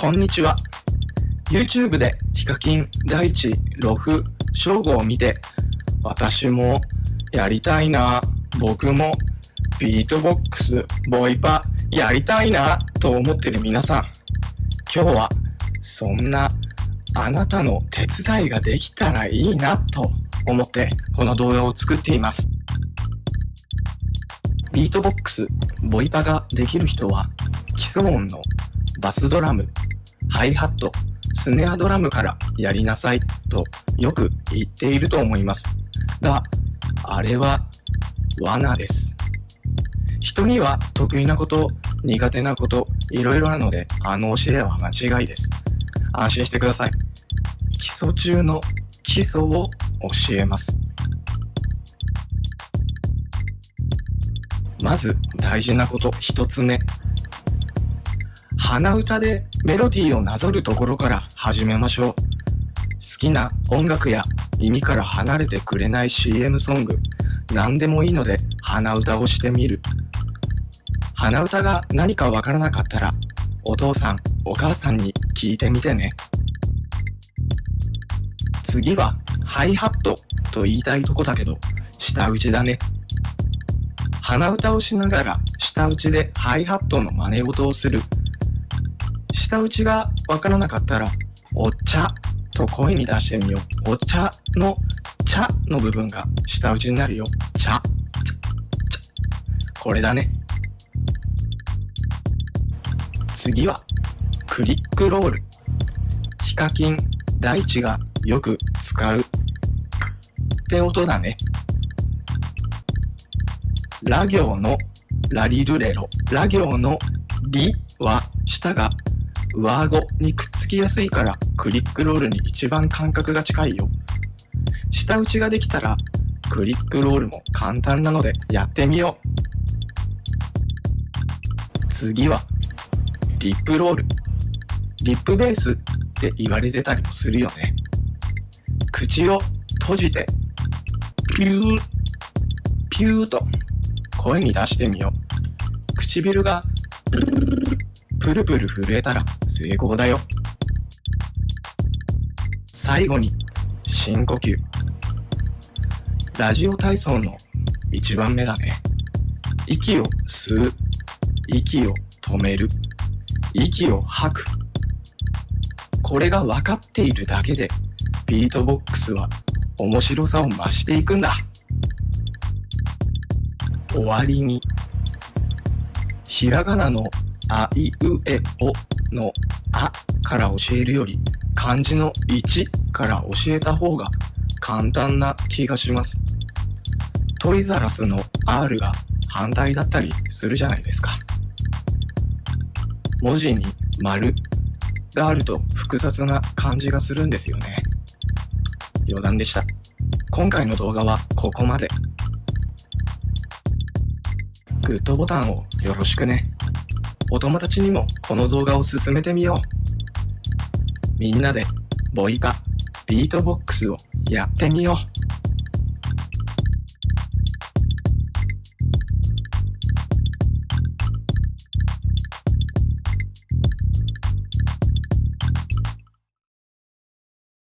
こんにちは。YouTube でヒカキン、大地、ロフ、正吾を見て、私もやりたいな、僕もビートボックス、ボイパやりたいなと思ってる皆さん。今日はそんなあなたの手伝いができたらいいなと思ってこの動画を作っています。ビートボックス、ボイパができる人は基礎音のバスドラム、ハイハット、スネアドラムからやりなさいとよく言っていると思います。が、あれは罠です。人には得意なこと、苦手なこと、いろいろあるので、あの教えは間違いです。安心してください。基礎中の基礎を教えます。まず大事なこと一つ目。鼻歌でメロディーをなぞるところから始めましょう。好きな音楽や耳から離れてくれない CM ソング、何でもいいので鼻歌をしてみる。鼻歌が何かわからなかったら、お父さん、お母さんに聞いてみてね。次は、ハイハットと言いたいとこだけど、舌打ちだね。鼻歌をしながら、舌打ちでハイハットの真似事をする。舌打ちがわからなかったら、お茶と声に出してみよう。お茶の茶の部分が舌打ちになるよ。茶。茶。茶。これだね。次は、クリックロール。ヒカキン、大地がよく使うって音だね。ラ行のラリルレロ。ラ行のリは舌が上顎にくっつきやすいからクリックロールに一番感覚が近いよ。下打ちができたらクリックロールも簡単なのでやってみよう。次はリップロール。リップベースって言われてたりもするよね。口を閉じてピュー、ピューと声に出してみよう。唇がプルプル震えたら成功だよ。最後に深呼吸。ラジオ体操の一番目だね。息を吸う。息を止める。息を吐く。これが分かっているだけでビートボックスは面白さを増していくんだ。終わりにひらがなのあいうえおのあから教えるより漢字の1から教えた方が簡単な気がします。トイザラスの R が反対だったりするじゃないですか。文字に丸があると複雑な感じがするんですよね。余談でした。今回の動画はここまで。グッドボタンをよろしくね。お友達にもこの動画を進めてみよう。みんなでボイパ、ビートボックスをやってみよう。